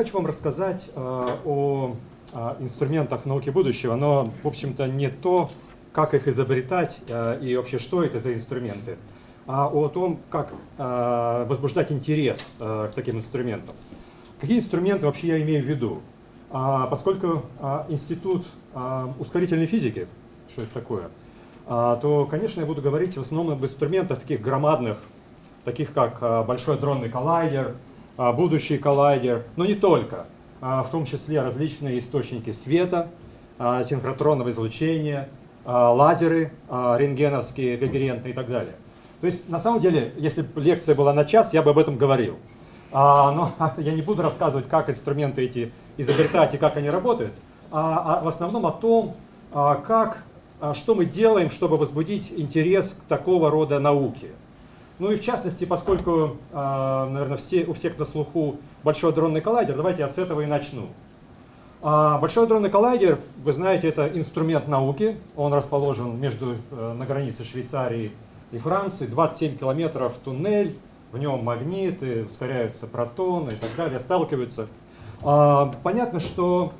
хочу вам рассказать э, о, о инструментах науки будущего, но, в общем-то, не то, как их изобретать э, и вообще что это за инструменты, а о том, как э, возбуждать интерес э, к таким инструментам. Какие инструменты вообще я имею в виду? А, поскольку институт ускорительной физики, что это такое, то, конечно, я буду говорить в основном об инструментах таких громадных, таких как большой дронный коллайдер, будущий коллайдер, но не только, а, в том числе различные источники света, а, синхротронного излучения, а, лазеры а, рентгеновские, когерентные и так далее. То есть, на самом деле, если бы лекция была на час, я бы об этом говорил. А, но я не буду рассказывать, как инструменты эти изобретать и как они работают, а, а в основном о том, а, как, а, что мы делаем, чтобы возбудить интерес к такого рода науке. Ну и в частности, поскольку, а, наверное, все, у всех на слуху Большой дронный коллайдер, давайте я с этого и начну. А, Большой дронный коллайдер, вы знаете, это инструмент науки. Он расположен между, э, на границе Швейцарии и Франции. 27 километров туннель, в нем магниты, ускоряются протоны и так далее, сталкиваются. А, понятно, что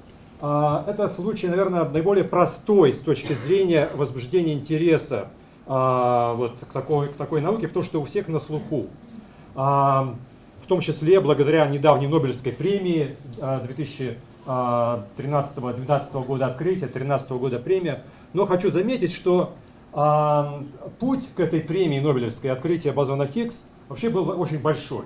это случай, наверное, наиболее простой с точки зрения возбуждения интереса а, вот, к, такой, к такой науке, потому что у всех на слуху. В том числе благодаря недавней Нобелевской премии 2013-2012 года открытия, 2013 года премия. Но хочу заметить, что путь к этой премии Нобелевской открытия бозона Хиггс вообще был очень большой.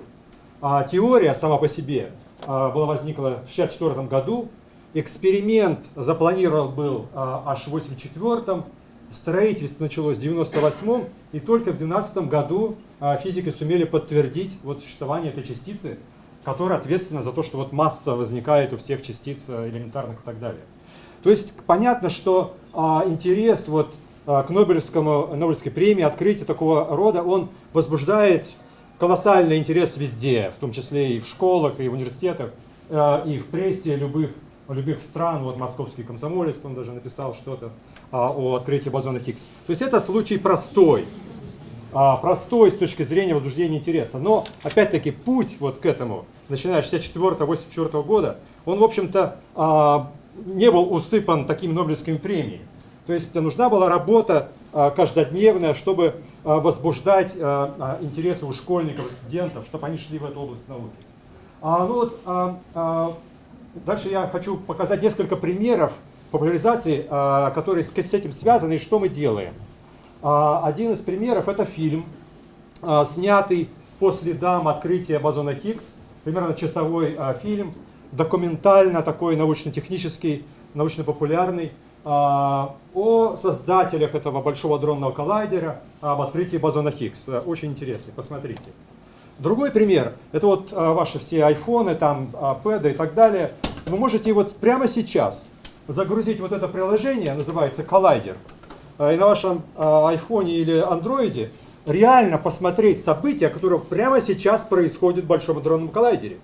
А теория сама по себе а, была возникла в 1964 году. Эксперимент запланирован был а, аж в 1984 строительство началось в 1998 и только в 2012 году а, физики сумели подтвердить вот существование этой частицы, которая ответственна за то, что вот масса возникает у всех частиц элементарных и так далее. То есть понятно, что а, интерес вот, а, к Нобелевскому, Нобелевской премии, открытие такого рода, он возбуждает колоссальный интерес везде, в том числе и в школах, и в университетах, и в прессе любых, любых стран. Вот московский комсомолец, он даже написал что-то а, о открытии бозона Хиггс. То есть это случай простой, а, простой с точки зрения возбуждения интереса. Но, опять-таки, путь вот к этому, начиная с 64-84 года, он, в общем-то, а, не был усыпан такими Нобелевскими премиями. То есть нужна была работа а, каждодневная, чтобы а, возбуждать а, интересы у школьников, студентов, чтобы они шли в эту область науки. А, ну вот, дальше я хочу показать несколько примеров популяризации, которые с этим связаны и что мы делаем. Один из примеров это фильм, снятый по следам открытия бозона Хиггс, примерно часовой фильм, документально такой научно-технический, научно-популярный, а, о создателях этого большого дронного коллайдера, об открытии бозона Хиггс. Очень интересный, посмотрите. Другой пример, это вот а, ваши все айфоны, там, пэды и так далее. Вы можете вот прямо сейчас загрузить вот это приложение, называется коллайдер, а, и на вашем айфоне или андроиде реально посмотреть события, которые прямо сейчас происходят в большом дронном коллайдере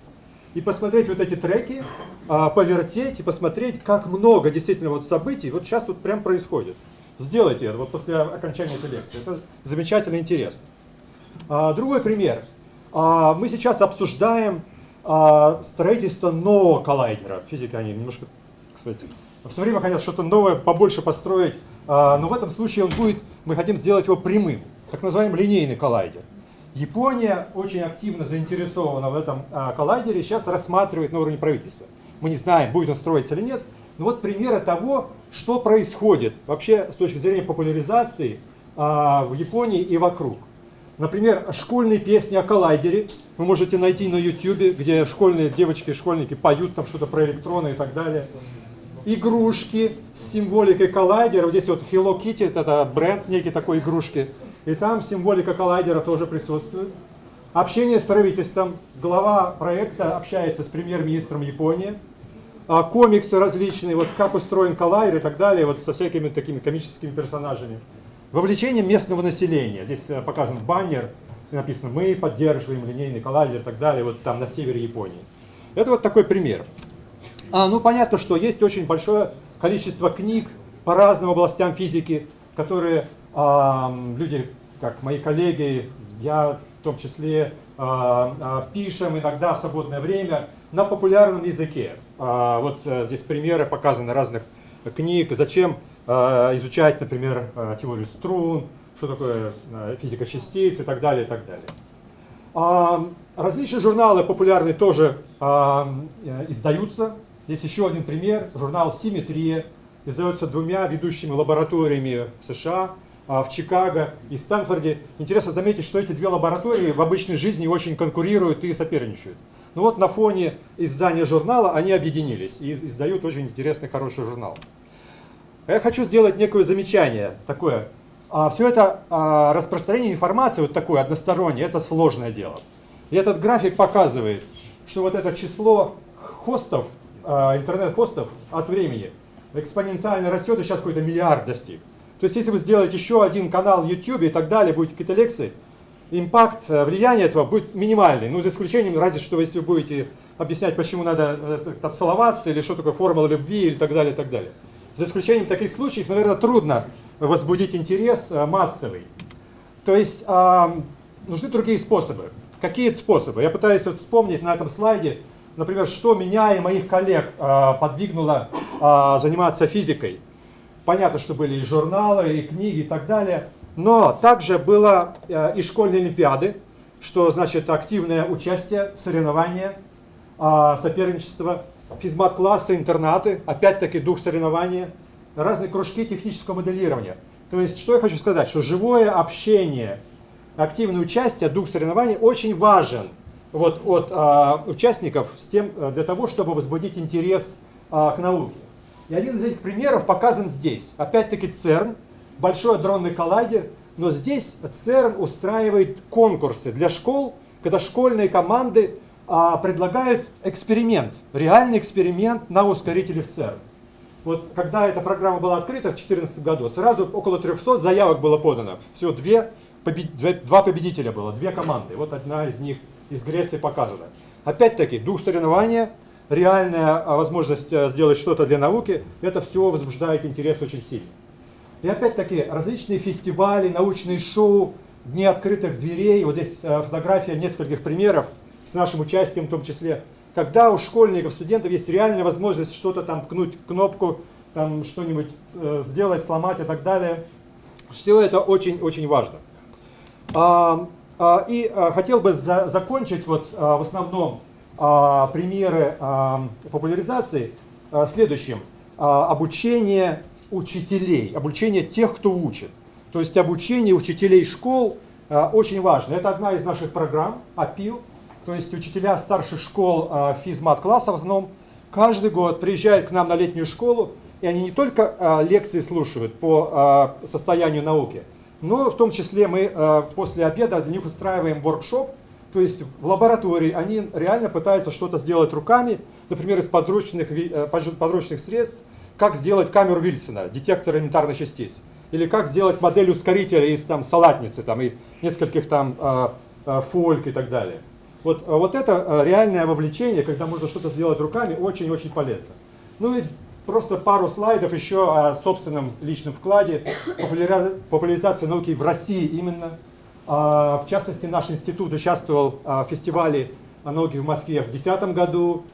и посмотреть вот эти треки, а, повертеть и посмотреть, как много действительно вот событий вот сейчас вот прям происходит. Сделайте это вот после окончания этой лекции. Это замечательно интересно. А, другой пример. А, мы сейчас обсуждаем строительство нового коллайдера. Физика они немножко, кстати, все время хотят что-то новое побольше построить, но в этом случае он будет, мы хотим сделать его прямым, так называемый линейный коллайдер. Япония очень активно заинтересована в этом а, коллайдере, сейчас рассматривает на уровне правительства. Мы не знаем, будет он строиться или нет, но вот примеры того, что происходит вообще с точки зрения популяризации а, в Японии и вокруг. Например, школьные песни о коллайдере вы можете найти на YouTube, где школьные девочки и школьники поют там что-то про электроны и так далее. Игрушки с символикой коллайдера. Вот здесь вот Hello Kitty, это бренд некий такой игрушки. И там символика коллайдера тоже присутствует. Общение с правительством. Глава проекта общается с премьер-министром Японии. А, комиксы различные, вот как устроен коллайдер и так далее, вот со всякими такими комическими персонажами. Вовлечение местного населения. Здесь э, показан баннер, написано «Мы поддерживаем линейный коллайдер» и так далее, вот там на севере Японии. Это вот такой пример. А, ну, понятно, что есть очень большое количество книг по разным областям физики, которые люди, как мои коллеги, я в том числе, а, а, пишем иногда в свободное время на популярном языке. А, вот э, здесь примеры показаны разных книг, зачем э, изучать, например, э, теорию струн, что такое физика частиц и так далее, и так далее. А, различные журналы популярные тоже а, издаются. Есть еще один пример, журнал «Симметрия», издается двумя ведущими лабораториями в США, в Чикаго и Стэнфорде. Интересно заметить, что эти две лаборатории в обычной жизни очень конкурируют и соперничают. Но ну вот на фоне издания журнала они объединились и издают очень интересный, хороший журнал. Я хочу сделать некое замечание такое. А, Все это а, распространение информации вот такое одностороннее, это сложное дело. И этот график показывает, что вот это число хостов, а, интернет-хостов от времени экспоненциально растет и сейчас какой-то миллиард достиг. То есть если вы сделаете еще один канал YouTube и так далее, будете какие-то лекции, импакт, э, влияние этого будет минимальный. Ну, за исключением, разве что, если вы будете объяснять, почему надо э, целоваться, или что такое формула любви, или так далее, и так далее. За исключением таких случаев, наверное, трудно возбудить интерес э, массовый. То есть а, нужны другие способы. Какие способы? Я пытаюсь вот вспомнить на этом слайде, например, что меня и моих коллег а, подвигнуло а, заниматься физикой. Понятно, что были и журналы, и книги, и так далее. Но также было э, и школьные олимпиады, что значит активное участие, соревнования, э, соперничество, физмат-классы, интернаты, опять-таки дух соревнования, разные кружки технического моделирования. То есть, что я хочу сказать, что живое общение, активное участие, дух соревнований очень важен вот, от э, участников с тем, э, для того, чтобы возбудить интерес э, к науке. И один из этих примеров показан здесь. Опять-таки ЦЕРН, большой адронный коллайдер, но здесь ЦЕРН устраивает конкурсы для школ, когда школьные команды а, предлагают эксперимент, реальный эксперимент на ускорителе в ЦЕРН. Вот когда эта программа была открыта в 2014 году, сразу около 300 заявок было подано. Всего две, побед... два победителя было, две команды. Вот одна из них из Греции показана. Опять-таки, дух соревнования, реальная а, возможность э, сделать что-то для науки, это все возбуждает интерес очень сильно. И опять-таки различные фестивали, научные шоу, дни открытых дверей. Вот здесь э, фотография нескольких примеров с нашим участием в том числе. Когда у школьников, студентов есть реальная возможность что-то там ткнуть кнопку, там что-нибудь э, сделать, сломать и так далее. Все это очень-очень важно. А, и а, хотел бы за, закончить вот а, в основном примеры популяризации следующим. Обучение учителей, обучение тех, кто учит. То есть обучение учителей школ очень важно. Это одна из наших программ, АПИЛ, то есть учителя старших школ физмат-класса в основном, каждый год приезжают к нам на летнюю школу, и они не только лекции слушают по состоянию науки, но в том числе мы э, после обеда для них устраиваем воркшоп, то есть в лаборатории они реально пытаются что-то сделать руками, например, из подручных, э, подручных средств, как сделать камеру Вильсона, детектор элементарных частиц, или как сделать модель ускорителя из там, салатницы там, и нескольких там э, фольк и так далее. Вот, вот это реальное вовлечение, когда можно что-то сделать руками, очень-очень полезно. Ну и просто пару слайдов еще о собственном личном вкладе, популяризации науки в России именно. В частности, наш институт участвовал в фестивале науки в Москве в 2010 году,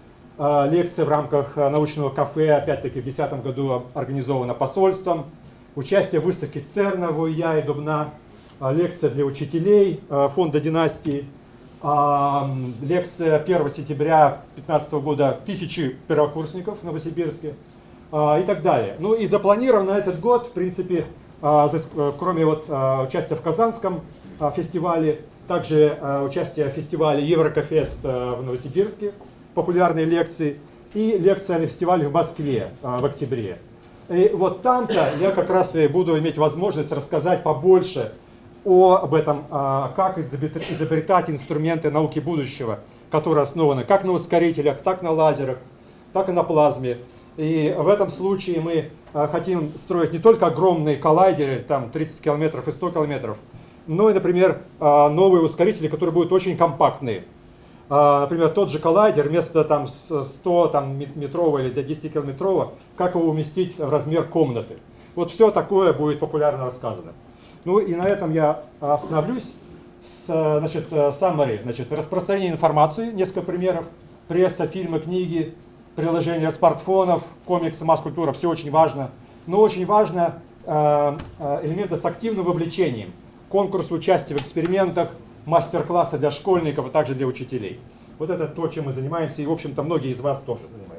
а, лекция в рамках а, научного кафе, опять-таки в 2010 году организована посольством. Участие в выставке ЦЕРНа в и Дубна. А, лекция для учителей фонда династии. Лекция 1 сентября 2015 года тысячи первокурсников в Новосибирске и так далее. Ну и запланировано этот год, в принципе, кроме вот участия в Казанском фестивале, также участие в фестивале Еврокофест в Новосибирске, популярные лекции, и лекция на фестивале в Москве а, в октябре. И вот там-то я как раз и буду иметь возможность рассказать побольше об этом, а, как изобретать инструменты науки будущего, которые основаны как на ускорителях, так на лазерах, так и на плазме. И в этом случае мы а, хотим строить не только огромные коллайдеры, там 30 километров и 100 километров, но и, например, новые ускорители, которые будут очень компактные. А, например, тот же коллайдер вместо там, 100 там, метрового или 10 километрового, как его уместить в размер комнаты. Вот все такое будет популярно рассказано. Ну и на этом я остановлюсь. С, значит, summary, значит, распространение информации, несколько примеров. пресса, фильмы, книги, приложения смартфонов, комиксы, масс-культура, все очень важно. Но очень важно э, э, элементы с активным вовлечением. Конкурсы участия в экспериментах, мастер-классы для школьников, а также для учителей. Вот это то, чем мы занимаемся, и, в общем-то, многие из вас тоже занимаются.